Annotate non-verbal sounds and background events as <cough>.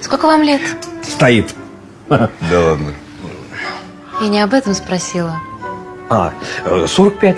Сколько вам лет? Стоит. <laughs> Да ладно. Я не об этом спросила. А, 45.